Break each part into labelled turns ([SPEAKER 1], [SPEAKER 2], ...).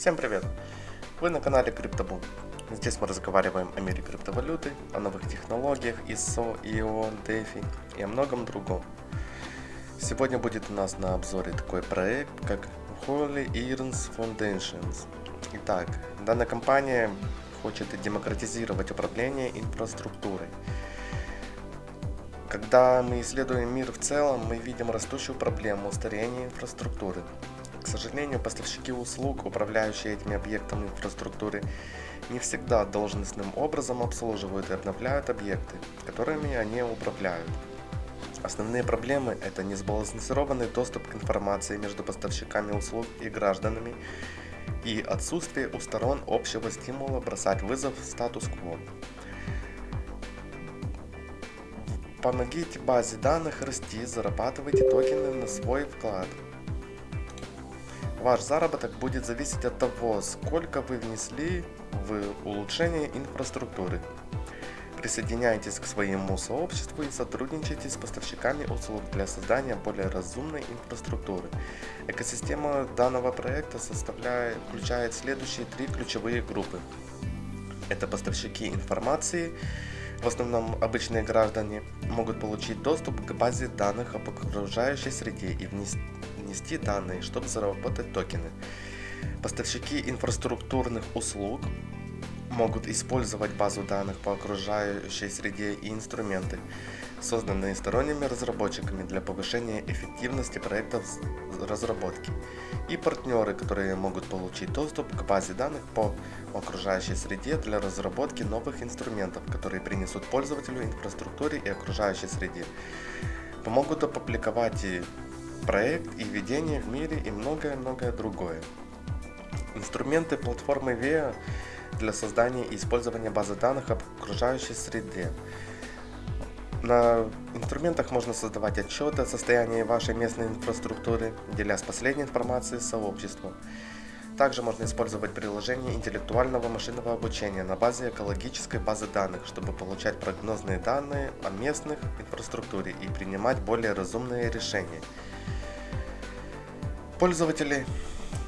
[SPEAKER 1] Всем привет! Вы на канале CryptoBoom. Здесь мы разговариваем о мире криптовалюты, о новых технологиях ISO, IO, DeFi и о многом другом. Сегодня будет у нас на обзоре такой проект, как Holy Earns Foundations. Итак, данная компания хочет демократизировать управление инфраструктурой. Когда мы исследуем мир в целом, мы видим растущую проблему старения инфраструктуры. К сожалению, поставщики услуг, управляющие этими объектами инфраструктуры, не всегда должностным образом обслуживают и обновляют объекты, которыми они управляют. Основные проблемы – это несбалансированный доступ к информации между поставщиками услуг и гражданами и отсутствие у сторон общего стимула бросать вызов статус-кво. Помогите базе данных расти, зарабатывайте токены на свой вклад. Ваш заработок будет зависеть от того, сколько вы внесли в улучшение инфраструктуры. Присоединяйтесь к своему сообществу и сотрудничайте с поставщиками услуг для создания более разумной инфраструктуры. Экосистема данного проекта составляет, включает следующие три ключевые группы. Это поставщики информации, в основном обычные граждане, могут получить доступ к базе данных об окружающей среде и внести данные, чтобы заработать токены. Поставщики инфраструктурных услуг могут использовать базу данных по окружающей среде и инструменты, созданные сторонними разработчиками для повышения эффективности проектов разработки, и партнеры, которые могут получить доступ к базе данных по окружающей среде для разработки новых инструментов, которые принесут пользователю инфраструктуре и окружающей среде, помогут опубликовать и проект и ведение в мире и многое-многое другое. Инструменты платформы VEA для создания и использования базы данных об окружающей среде. На инструментах можно создавать отчеты о состоянии вашей местной инфраструктуры, делясь последней информацией с сообществом. Также можно использовать приложение интеллектуального машинного обучения на базе экологической базы данных, чтобы получать прогнозные данные о местных инфраструктуре и принимать более разумные решения. Пользователи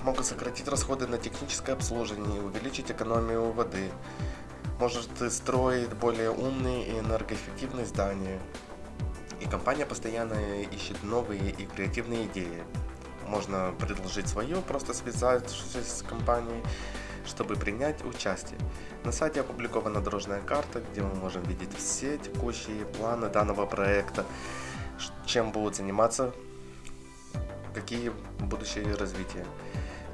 [SPEAKER 1] могут сократить расходы на техническое обслуживание и увеличить экономию воды. Может строить более умные и энергоэффективные здания. И компания постоянно ищет новые и креативные идеи. Можно предложить свое, просто связавшись с компанией, чтобы принять участие. На сайте опубликована дорожная карта, где мы можем видеть все текущие планы данного проекта, чем будут заниматься, какие будущие развития.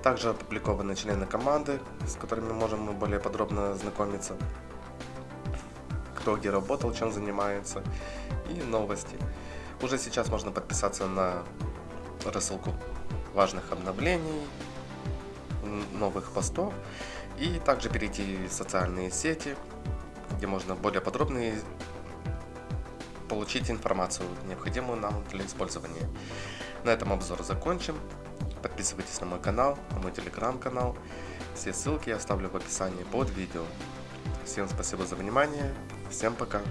[SPEAKER 1] Также опубликованы члены команды, с которыми можем мы более подробно знакомиться. Кто где работал, чем занимается. И новости. Уже сейчас можно подписаться на рассылку важных обновлений, новых постов. И также перейти в социальные сети, где можно более подробно получить информацию, необходимую нам для использования. На этом обзор закончим. Подписывайтесь на мой канал, на мой телеграм-канал. Все ссылки я оставлю в описании под видео. Всем спасибо за внимание. Всем пока.